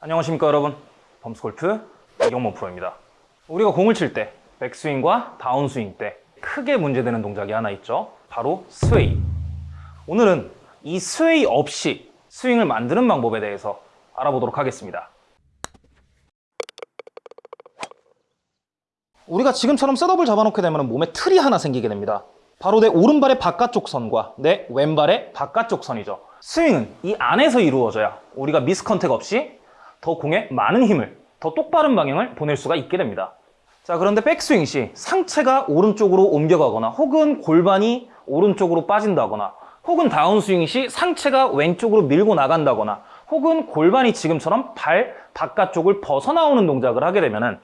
안녕하십니까 여러분. 범스골프 이경모 프로입니다. 우리가 공을 칠 때 백스윙과 다운스윙 때 크게 문제되는 동작이 하나 있죠. 바로 스웨이. 오늘은 이 스웨이 없이 스윙을 만드는 방법에 대해서 알아보도록 하겠습니다. 우리가 지금처럼 셋업을 잡아놓게 되면 몸에 틀이 하나 생기게 됩니다. 바로 내 오른발의 바깥쪽 선과 내 왼발의 바깥쪽 선이죠. 스윙은 이 안에서 이루어져야 우리가 미스컨택 없이 더 공에 많은 힘을, 더 똑바른 방향을 보낼 수가 있게 됩니다. 자, 그런데 백스윙 시 상체가 오른쪽으로 옮겨가거나 혹은 골반이 오른쪽으로 빠진다거나 혹은 다운스윙 시 상체가 왼쪽으로 밀고 나간다거나 혹은 골반이 지금처럼 발 바깥쪽을 벗어나오는 동작을 하게 되면은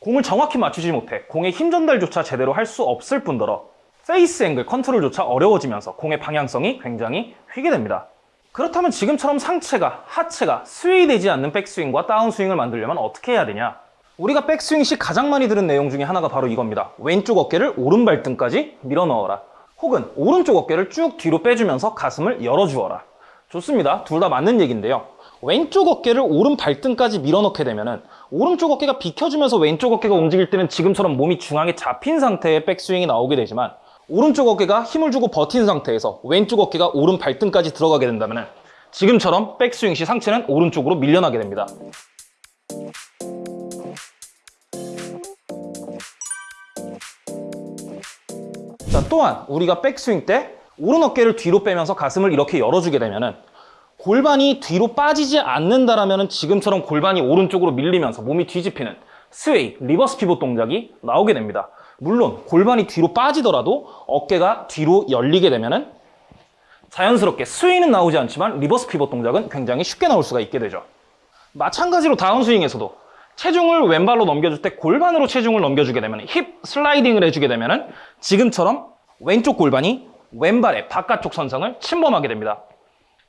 공을 정확히 맞추지 못해 공의 힘 전달조차 제대로 할 수 없을 뿐더러 페이스 앵글 컨트롤조차 어려워지면서 공의 방향성이 굉장히 휘게 됩니다. 그렇다면 지금처럼 상체가, 하체가 스웨이 되지 않는 백스윙과 다운스윙을 만들려면 어떻게 해야 되냐? 우리가 백스윙 시 가장 많이 들은 내용 중에 하나가 바로 이겁니다. 왼쪽 어깨를 오른 발등까지 밀어 넣어라. 혹은 오른쪽 어깨를 쭉 뒤로 빼주면서 가슴을 열어주어라. 좋습니다. 둘 다 맞는 얘기인데요. 왼쪽 어깨를 오른 발등까지 밀어넣게 되면은 오른쪽 어깨가 비켜주면서 왼쪽 어깨가 움직일 때는 지금처럼 몸이 중앙에 잡힌 상태의 백스윙이 나오게 되지만 오른쪽 어깨가 힘을 주고 버틴 상태에서 왼쪽 어깨가 오른 발등까지 들어가게 된다면 지금처럼 백스윙 시 상체는 오른쪽으로 밀려나게 됩니다. 자, 또한 우리가 백스윙 때 오른 어깨를 뒤로 빼면서 가슴을 이렇게 열어주게 되면은 골반이 뒤로 빠지지 않는다라면 지금처럼 골반이 오른쪽으로 밀리면서 몸이 뒤집히는 sway, reverse pivot 동작이 나오게 됩니다. 물론 골반이 뒤로 빠지더라도 어깨가 뒤로 열리게 되면은 자연스럽게 스윙은 나오지 않지만 reverse pivot 동작은 굉장히 쉽게 나올 수가 있게 되죠. 마찬가지로 다운스윙에서도 체중을 왼발로 넘겨줄 때 골반으로 체중을 넘겨주게 되면 hip sliding을 해주게 되면 지금처럼 왼쪽 골반이 왼발의 바깥쪽 선상을 침범하게 됩니다.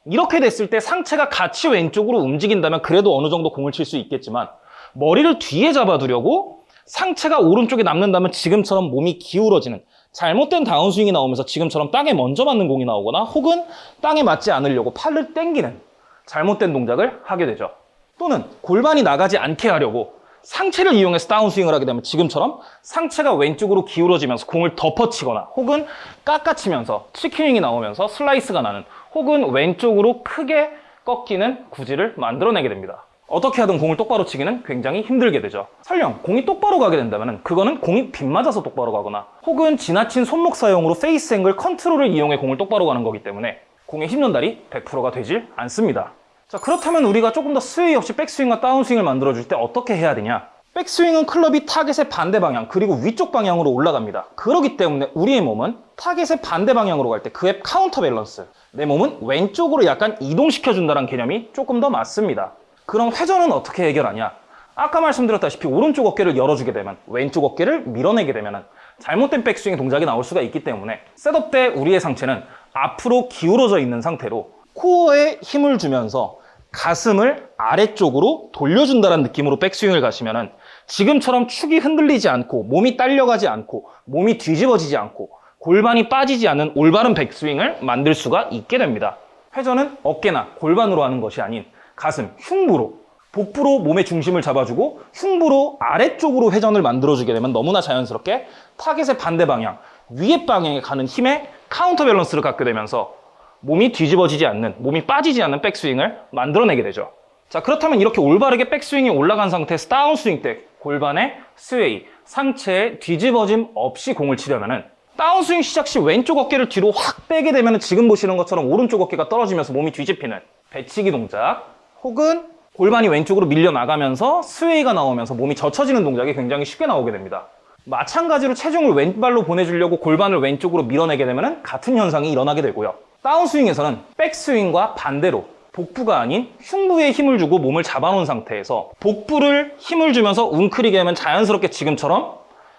이렇게 됐을 때 상체가 같이 왼쪽으로 움직인다면 그래도 어느 정도 공을 칠 수 있겠지만 머리를 뒤에 잡아두려고 상체가 오른쪽에 남는다면 지금처럼 몸이 기울어지는 잘못된 다운스윙이 나오면서 지금처럼 땅에 먼저 맞는 공이 나오거나 혹은 땅에 맞지 않으려고 팔을 당기는 잘못된 동작을 하게 되죠. 또는 골반이 나가지 않게 하려고 상체를 이용해서 다운스윙을 하게 되면 지금처럼 상체가 왼쪽으로 기울어지면서 공을 덮어치거나 혹은 깎아치면서 chicken wing이 나오면서 슬라이스가 나는 혹은 왼쪽으로 크게 꺾이는 구질을 만들어내게 됩니다. 어떻게 하든 공을 똑바로 치기는 굉장히 힘들게 되죠. 설령 공이 똑바로 가게 된다면 그거는 공이 빗맞아서 똑바로 가거나 혹은 지나친 손목 사용으로 face angle control을 이용해 공을 똑바로 가는 거기 때문에 공의 힘 전달이 100%가 되질 않습니다. 자 그렇다면 우리가 조금 더 sway 없이 백스윙과 다운스윙을 만들어줄 때 어떻게 해야 되냐? 백스윙은 클럽이 타겟의 반대 방향 그리고 위쪽 방향으로 올라갑니다. 그렇기 때문에 우리의 몸은 타겟의 반대 방향으로 갈 때 그의 counter balance 내 몸은 왼쪽으로 약간 이동시켜준다는 개념이 조금 더 맞습니다. 그럼 회전은 어떻게 해결하냐? 아까 말씀드렸다시피 오른쪽 어깨를 열어주게 되면 왼쪽 어깨를 밀어내게 되면 잘못된 백스윙 동작이 나올 수가 있기 때문에 셋업 때 우리의 상체는 앞으로 기울어져 있는 상태로 코어에 힘을 주면서 가슴을 아래쪽으로 돌려준다는 느낌으로 백스윙을 가시면 지금처럼 축이 흔들리지 않고 몸이 딸려가지 않고 몸이 뒤집어지지 않고 골반이 빠지지 않는 올바른 백스윙을 만들 수가 있게 됩니다. 회전은 어깨나 골반으로 하는 것이 아닌 가슴, 흉부로 복부로 몸의 중심을 잡아주고 흉부로 아래쪽으로 회전을 만들어주게 되면 너무나 자연스럽게 타겟의 반대 방향, 위에 방향에 가는 힘의 counter balance를 갖게 되면서 몸이 뒤집어지지 않는, 몸이 빠지지 않는 백스윙을 만들어내게 되죠. 자 그렇다면 이렇게 올바르게 백스윙이 올라간 상태에서 다운스윙 때 골반의 sway, 상체의 뒤집어짐 없이 공을 치려면 다운스윙 시작 시 왼쪽 어깨를 뒤로 확 빼게 되면 지금 보시는 것처럼 오른쪽 어깨가 떨어지면서 몸이 뒤집히는 배치기 동작 혹은 골반이 왼쪽으로 밀려 나가면서 스웨이가 나오면서 몸이 젖혀지는 동작이 굉장히 쉽게 나오게 됩니다. 마찬가지로 체중을 왼발로 보내주려고 골반을 왼쪽으로 밀어내게 되면 같은 현상이 일어나게 되고요. 다운스윙에서는 백스윙과 반대로 복부가 아닌 흉부에 힘을 주고 몸을 잡아놓은 상태에서 복부를 힘을 주면서 웅크리게 하면 자연스럽게 지금처럼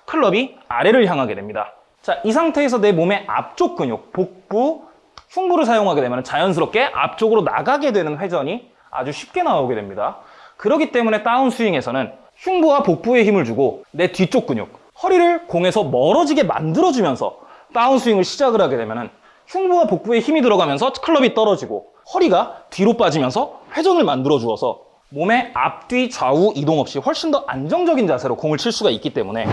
클럽이 아래를 향하게 됩니다. 자, 이 상태에서 내 몸의 앞쪽 근육, 복부, 흉부를 사용하게 되면 자연스럽게 앞쪽으로 나가게 되는 회전이 아주 쉽게 나오게 됩니다. 그렇기 때문에 다운스윙에서는 흉부와 복부에 힘을 주고 내 뒤쪽 근육, 허리를 공에서 멀어지게 만들어주면서 다운스윙을 시작을 하게 되면 흉부와 복부에 힘이 들어가면서 클럽이 떨어지고 허리가 뒤로 빠지면서 회전을 만들어 주어서 몸의 앞뒤 좌우 이동 없이 훨씬 더 안정적인 자세로 공을 칠 수가 있기 때문에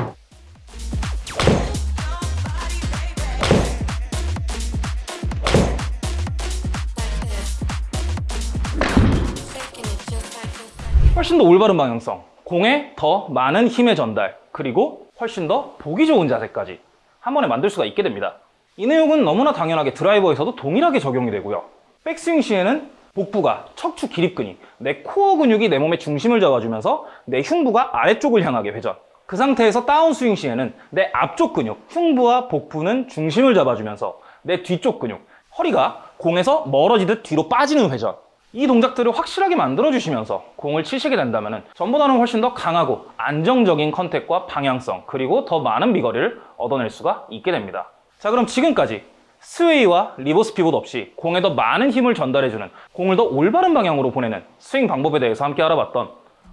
훨씬 더 올바른 방향성, 공에 더 많은 힘의 전달, 그리고 훨씬 더 보기 좋은 자세까지 한 번에 만들 수가 있게 됩니다. 이 내용은 너무나 당연하게 드라이버에서도 동일하게 적용이 되고요. 백스윙 시에는 복부가 척추 기립근이 내 코어 근육이 내 몸의 중심을 잡아주면서 내 흉부가 아래쪽을 향하게 회전. 그 상태에서 다운스윙 시에는 내 앞쪽 근육, 흉부와 복부는 중심을 잡아주면서 내 뒤쪽 근육, 허리가 공에서 멀어지듯 뒤로 빠지는 회전. 이 동작들을 확실하게 만들어주시면서 공을 치시게 된다면 전보다는 훨씬 더 강하고 안정적인 contact과 방향성 그리고 더 많은 비거리를 얻어낼 수가 있게 됩니다. 자 그럼 지금까지 sway와 reverse pivot 없이 공에 더 많은 힘을 전달해주는 공을 더 올바른 방향으로 보내는 스윙 방법에 대해서 함께 알아봤던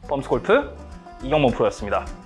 펌스골프 이경범 프로였습니다.